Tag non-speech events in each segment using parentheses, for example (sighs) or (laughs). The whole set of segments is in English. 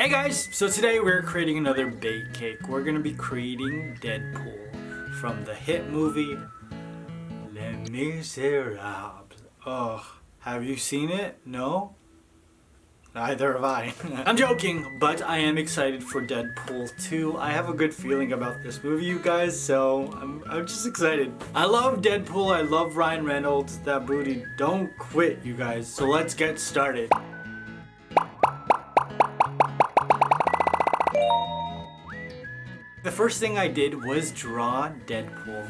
Hey guys! So today we're creating another bake cake. We're gonna be creating Deadpool from the hit movie Les Miserables. Ugh, have you seen it? No? Neither have I. (laughs) I'm joking, but I am excited for Deadpool 2. I have a good feeling about this movie, you guys, so I'm, I'm just excited. I love Deadpool, I love Ryan Reynolds, that booty. Don't quit, you guys. So let's get started. The first thing I did was draw Deadpool.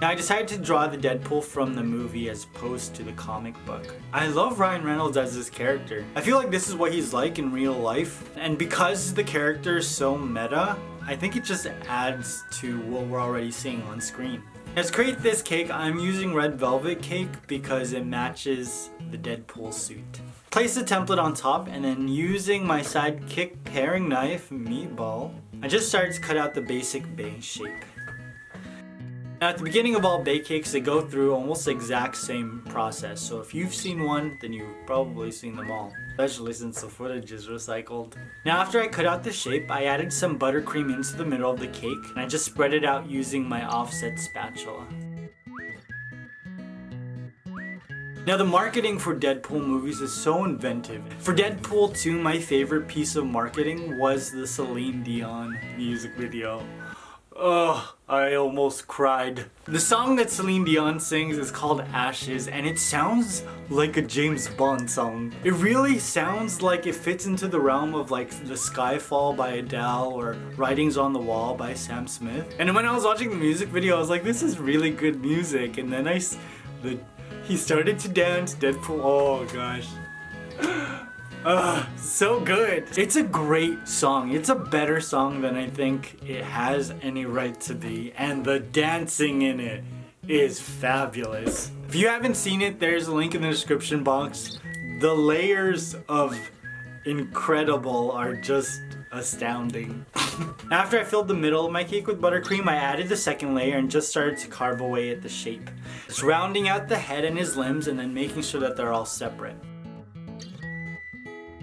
Now I decided to draw the Deadpool from the movie as opposed to the comic book. I love Ryan Reynolds as this character. I feel like this is what he's like in real life. And because the character is so meta, I think it just adds to what we're already seeing on screen. To create this cake, I'm using red velvet cake because it matches the Deadpool suit. Place the template on top and then using my sidekick paring knife, meatball, I just started to cut out the basic base shape. Now at the beginning of all bake cakes, they go through almost the exact same process. So if you've seen one, then you've probably seen them all. Especially since the footage is recycled. Now after I cut out the shape, I added some buttercream into the middle of the cake. And I just spread it out using my offset spatula. Now the marketing for Deadpool movies is so inventive. For Deadpool 2, my favorite piece of marketing was the Celine Dion music video. Ugh, I almost cried. The song that Celine Dion sings is called Ashes and it sounds like a James Bond song. It really sounds like it fits into the realm of like The Skyfall by Adele or Writings on the Wall by Sam Smith. And when I was watching the music video, I was like, this is really good music. And then I, the he started to dance, Deadpool, oh gosh. Uh, (gasps) so good. It's a great song. It's a better song than I think it has any right to be. And the dancing in it is fabulous. If you haven't seen it, there's a link in the description box. The layers of incredible are just astounding. (laughs) After I filled the middle of my cake with buttercream, I added the second layer and just started to carve away at the shape. Just rounding out the head and his limbs and then making sure that they're all separate.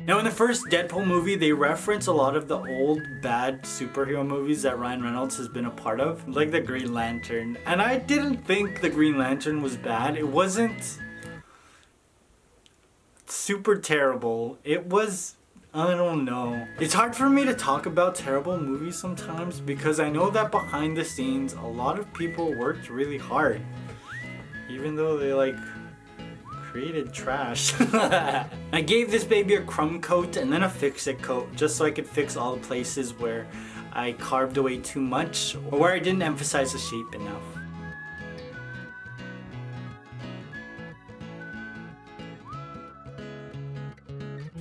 Now in the first Deadpool movie, they reference a lot of the old bad superhero movies that Ryan Reynolds has been a part of, like the Green Lantern. And I didn't think the Green Lantern was bad. It wasn't super terrible. It was I don't know. It's hard for me to talk about terrible movies sometimes because I know that behind the scenes a lot of people worked really hard. Even though they like created trash. (laughs) I gave this baby a crumb coat and then a fix-it coat just so I could fix all the places where I carved away too much or where I didn't emphasize the shape enough.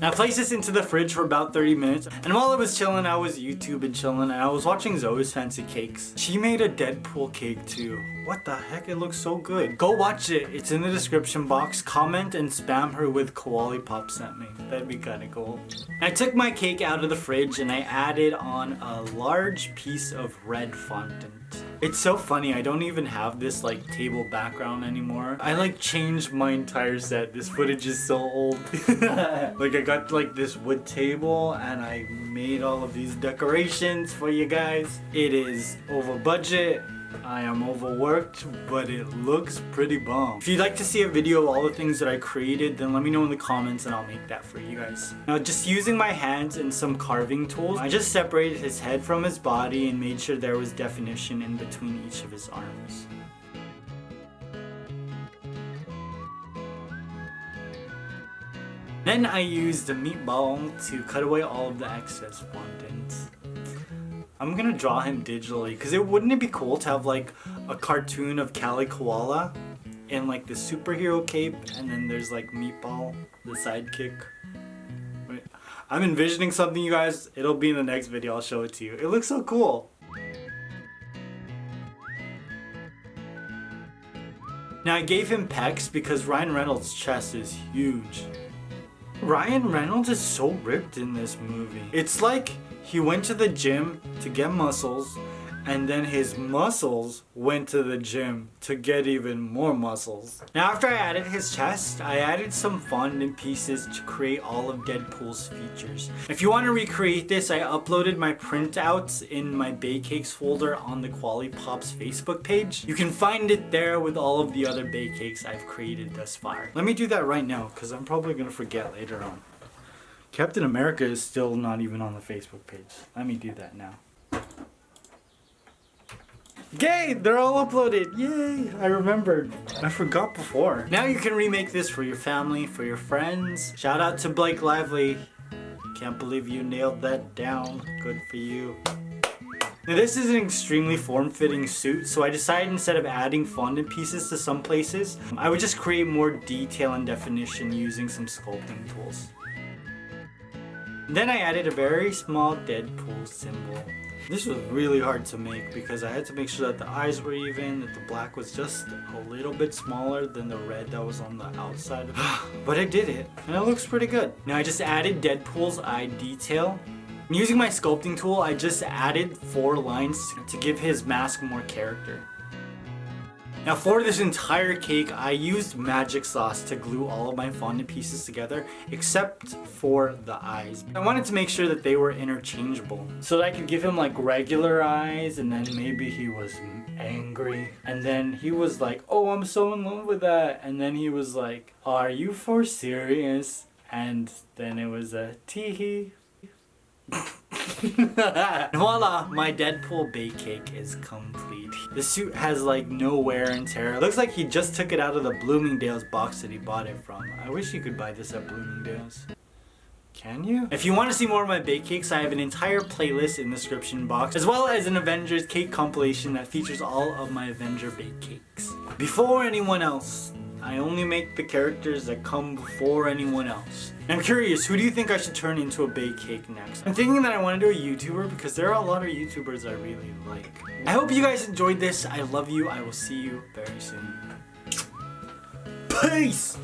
I placed this into the fridge for about 30 minutes and while I was chilling I was YouTube and chilling and I was watching Zoe's Fancy Cakes. She made a Deadpool cake too. What the heck it looks so good. Go watch it. It's in the description box. Comment and spam her with Koali Pop sent me. That'd be kinda cool. I took my cake out of the fridge and I added on a large piece of red fondant. It's so funny, I don't even have this like table background anymore. I like changed my entire set. This footage is so old. (laughs) like I got like this wood table and I made all of these decorations for you guys. It is over budget. I am overworked, but it looks pretty bomb. If you'd like to see a video of all the things that I created, then let me know in the comments and I'll make that for you guys. Now just using my hands and some carving tools, I just separated his head from his body and made sure there was definition in between each of his arms. Then I used the meatball to cut away all of the excess fondant. I'm gonna draw him digitally because it wouldn't it be cool to have like a cartoon of Cali Koala in like the superhero cape and then there's like Meatball, the sidekick. Wait, I'm envisioning something you guys, it'll be in the next video, I'll show it to you. It looks so cool. Now I gave him pecs because Ryan Reynolds' chest is huge. Ryan Reynolds is so ripped in this movie. It's like he went to the gym to get muscles and then his muscles went to the gym to get even more muscles. Now after I added his chest, I added some fondant pieces to create all of Deadpool's features. If you want to recreate this, I uploaded my printouts in my Bay Cakes folder on the Quali Pops Facebook page. You can find it there with all of the other Bay Cakes I've created thus far. Let me do that right now because I'm probably going to forget later on. Captain America is still not even on the Facebook page. Let me do that now. Yay! They're all uploaded! Yay! I remembered. I forgot before. Now you can remake this for your family, for your friends. Shout out to Blake Lively. Can't believe you nailed that down. Good for you. Now this is an extremely form-fitting suit, so I decided instead of adding fondant pieces to some places, I would just create more detail and definition using some sculpting tools. Then I added a very small Deadpool symbol. This was really hard to make because I had to make sure that the eyes were even, that the black was just a little bit smaller than the red that was on the outside. (sighs) but I did it, and it looks pretty good. Now I just added Deadpool's eye detail. Using my sculpting tool, I just added four lines to give his mask more character. Now for this entire cake, I used magic sauce to glue all of my fondant pieces together, except for the eyes. I wanted to make sure that they were interchangeable, so that I could give him like regular eyes, and then maybe he was angry, and then he was like, oh, I'm so in love with that, and then he was like, are you for serious? And then it was a teehee. (laughs) Voila! My Deadpool bake cake is complete. The suit has like no wear and tear. Looks like he just took it out of the Bloomingdale's box that he bought it from. I wish you could buy this at Bloomingdale's. Can you? If you want to see more of my bake cakes, I have an entire playlist in the description box, as well as an Avengers cake compilation that features all of my Avenger bake cakes. Before anyone else, I only make the characters that come before anyone else. I'm curious, who do you think I should turn into a bake cake next? I'm thinking that I want to do a YouTuber because there are a lot of YouTubers I really like. I hope you guys enjoyed this. I love you. I will see you very soon. Peace!